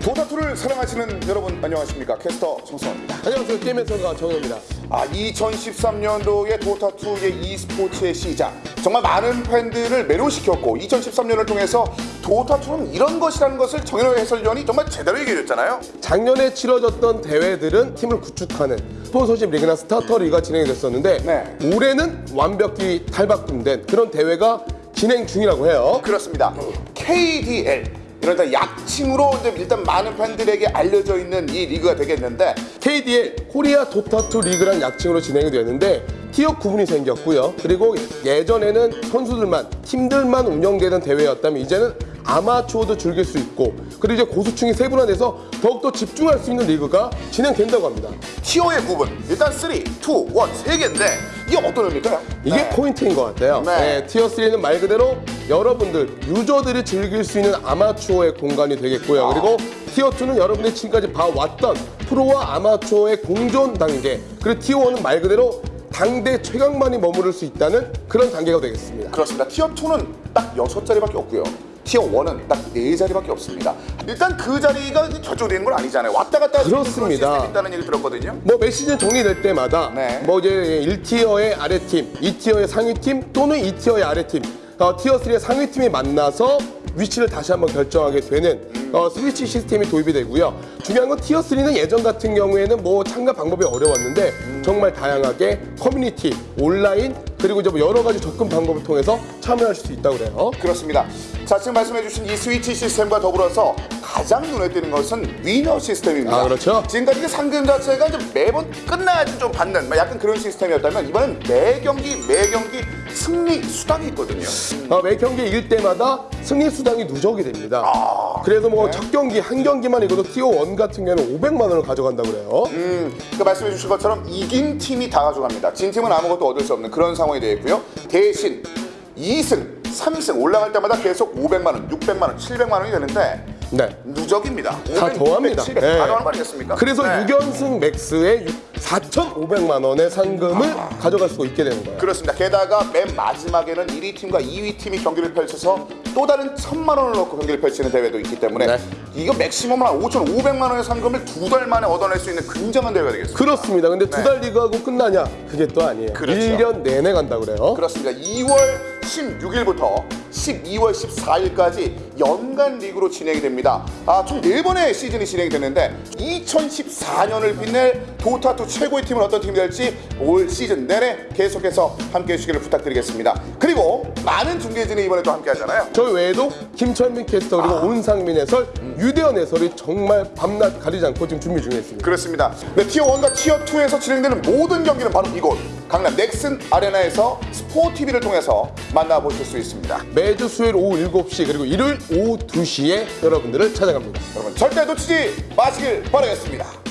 도타2를 사랑하시는 여러분 안녕하십니까? 캐스터 정성입니다. 안녕하세요. 게임의 성가 정현입니다. 아 2013년도의 도타2의 e스포츠의 시작. 정말 많은 팬들을 매료시켰고 2013년을 통해서 도타2는 이런 것이라는 것을 정현호 해설위원이 정말 제대로 얘기해줬잖아요. 작년에 치러졌던 대회들은 팀을 구축하는 스폰서십 리그나 스타터 리그가 진행이 됐었는데 네. 올해는 완벽히 탈바꿈된 그런 대회가 진행 중이라고 해요. 그렇습니다. KDL 이런 약칭으로 이제 일단 많은 팬들에게 알려져 있는 이 리그가 되겠는데 KDL 코리아 도타2 리그란 약칭으로 진행이 되는데 티어 구분이 생겼고요. 그리고 예전에는 선수들만 팀들만 운영되는 대회였다면 이제는 아마추어도 즐길 수 있고 그리고 이제 고수층이 세분화돼서 더욱더 집중할 수 있는 리그가 진행된다고 합니다 티어의 구분 일단 3, 2, 1, 3개인데 이게 어떤 의미일까요? 이게 네. 포인트인 것 같아요. 네. 네, 티어 3는 말 그대로 여러분들 유저들이 즐길 수 있는 아마추어의 공간이 되겠고요. 그리고 티어 2는 여러분들이 지금까지 봐왔던 프로와 아마추어의 공존 단계. 그리고 티어 1은 말 그대로 당대 최강만이 머무를 수 있다는 그런 단계가 되겠습니다. 그렇습니다. 티어 2는 딱 여섯 자리밖에 없고요. 티어 1은 딱 네 자리밖에 없습니다. 일단 그 자리가 결정되는 건 아니잖아요. 왔다 갔다 그렇습니다. 그런 있다는 얘기 들었거든요. 뭐 매 시즌 정리될 때마다 네. 뭐 이제 1 tier의 아래팀, 2 tier의 상위팀 또는 2 tier의 아래팀, 어, tier 3의 상위팀이 만나서 위치를 다시 한번 결정하게 되는 어, 스위치 시스템이 도입이 되고요. 중요한 건 tier 3는 예전 같은 경우에는 뭐 참가 방법이 어려웠는데 정말 다양하게 커뮤니티, 온라인 그리고 이제 뭐 여러 가지 접근 방법을 통해서 참여하실 수 있다고 그래요. 그렇습니다. 자 지금 말씀해주신 이 스위치 시스템과 더불어서 가장 눈에 띄는 것은 winner 시스템입니다. 아, 그렇죠. 지금까지 그 상금 자체가 이제 매번 끝나야지 좀 받는 막 약간 그런 시스템이었다면 이번엔 매 경기 매 경기 승리 수당이 있거든요. 어, 매 경기 이길 때마다 승리 수당이 누적이 됩니다. 그래서 뭐 첫 경기 한 경기만 이겨도 티어 1 같은 경우는 500만 원을 가져간다고 그래요. 음, 그 말씀해 주신 것처럼 이긴 팀이 다 가져갑니다. 진 팀은 아무것도 얻을 수 없는 그런 상황이 되어 있고요. 대신 2승, 3승 올라갈 때마다 계속 500만 원, 600만 원, 700만 원이 되는데 네. 누적입니다. 다 500, 더합니다. 700, 네. 다 더하는 거 아니겠습니까? 그래서 네. 6연승 맥스에 4,500만 원의 상금을 가져갈 수가 있게 되는 거예요. 그렇습니다. 게다가 맨 마지막에는 1위 팀과 2위 팀이 경기를 펼쳐서 또 다른 천만 원을 넣고 경기를 펼치는 대회도 있기 때문에 네. 이거 맥시멈 한 5,500만 원의 상금을 두 달 만에 얻어낼 수 있는 굉장한 대회가 되겠습니다. 그렇습니다. 근데 두달 리그하고 끝나냐? 그게 또 아니에요. 그렇죠. 1년 내내 간다 그래요. 그렇습니다. 2월 16일부터 12월 14일까지 연간 리그로 진행이 됩니다. 아, 총 4번의 시즌이 진행이 됐는데 2014년을 빛낼 Dota 2 최고의 팀은 어떤 팀이 될지 올 시즌 내내 계속해서 함께 해 주시기를 부탁드리겠습니다. 그리고 많은 중계진이 이번에 또 함께 하잖아요. 저희 외에도 김철민 캐스터 그리고 온상민 해설, 유대현 해설이 정말 밤낮 가리지 않고 지금 준비 중에 있습니다. 그렇습니다. 네, 티어 1과 티어 2에서 진행되는 모든 경기는 바로 이곳 강남 넥슨 아레나에서 스포티비를 통해서 만나보실 수 있습니다. 매주 수요일 오후 7시 그리고 일요일 오후 2시에 여러분들을 찾아갑니다. 여러분 절대 놓치지 마시길 바라겠습니다.